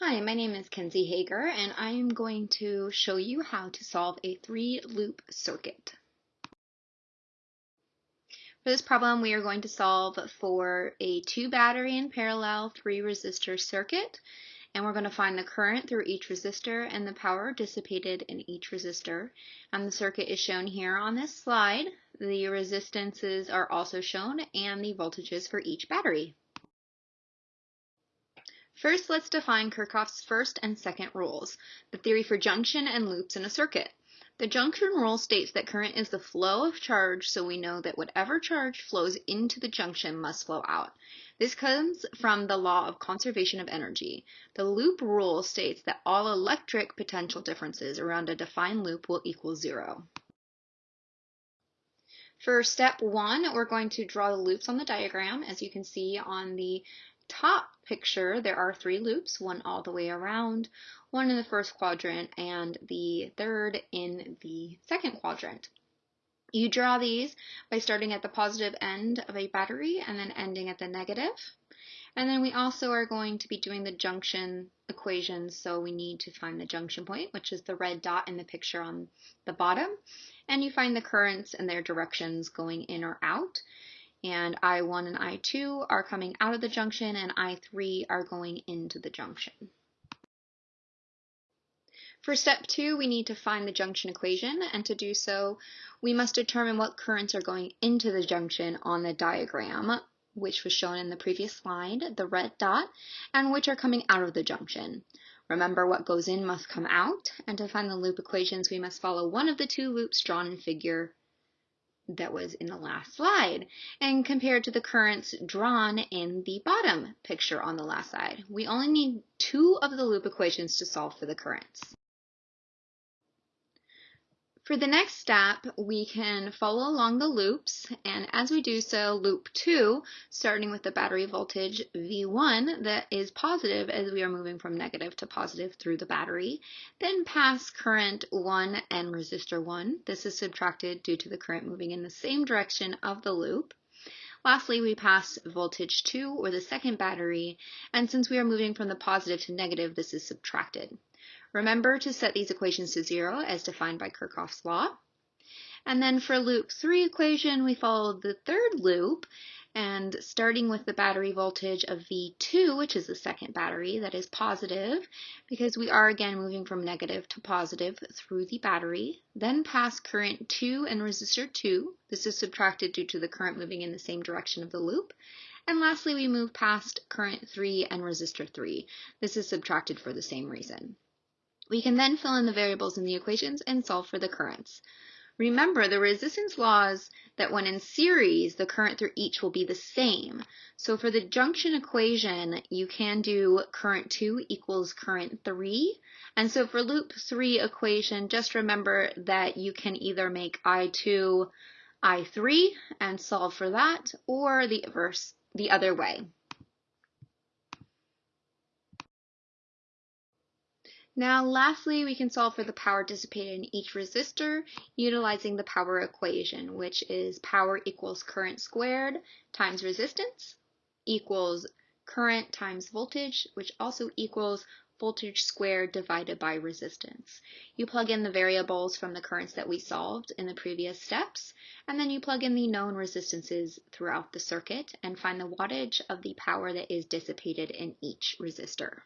Hi, my name is Kenzie Hager and I am going to show you how to solve a three loop circuit. For this problem we are going to solve for a two battery in parallel three resistor circuit and we're going to find the current through each resistor and the power dissipated in each resistor and the circuit is shown here on this slide. The resistances are also shown and the voltages for each battery. First, let's define Kirchhoff's first and second rules, the theory for junction and loops in a circuit. The junction rule states that current is the flow of charge, so we know that whatever charge flows into the junction must flow out. This comes from the law of conservation of energy. The loop rule states that all electric potential differences around a defined loop will equal zero. For step one, we're going to draw the loops on the diagram. As you can see on the top picture, there are three loops, one all the way around, one in the first quadrant, and the third in the second quadrant. You draw these by starting at the positive end of a battery and then ending at the negative. And then we also are going to be doing the junction equations, so we need to find the junction point, which is the red dot in the picture on the bottom. And you find the currents and their directions going in or out and I1 and I2 are coming out of the junction and I3 are going into the junction. For step two, we need to find the junction equation, and to do so, we must determine what currents are going into the junction on the diagram, which was shown in the previous slide, the red dot, and which are coming out of the junction. Remember, what goes in must come out, and to find the loop equations, we must follow one of the two loops drawn in figure that was in the last slide and compared to the currents drawn in the bottom picture on the last slide. We only need two of the loop equations to solve for the currents. For the next step, we can follow along the loops, and as we do so, loop 2, starting with the battery voltage V1 that is positive as we are moving from negative to positive through the battery, then pass current 1 and resistor 1. This is subtracted due to the current moving in the same direction of the loop. Lastly, we pass voltage 2, or the second battery, and since we are moving from the positive to negative, this is subtracted. Remember to set these equations to zero as defined by Kirchhoff's law. And then for loop 3 equation, we follow the third loop, and starting with the battery voltage of V2, which is the second battery that is positive, because we are again moving from negative to positive through the battery, then pass current 2 and resistor 2. This is subtracted due to the current moving in the same direction of the loop. And lastly, we move past current 3 and resistor 3. This is subtracted for the same reason. We can then fill in the variables in the equations and solve for the currents. Remember the resistance laws that when in series, the current through each will be the same. So for the junction equation, you can do current 2 equals current 3. And so for loop 3 equation, just remember that you can either make I2 I3 and solve for that, or the, verse, the other way. Now lastly, we can solve for the power dissipated in each resistor utilizing the power equation, which is power equals current squared times resistance equals current times voltage, which also equals voltage squared divided by resistance. You plug in the variables from the currents that we solved in the previous steps, and then you plug in the known resistances throughout the circuit and find the wattage of the power that is dissipated in each resistor.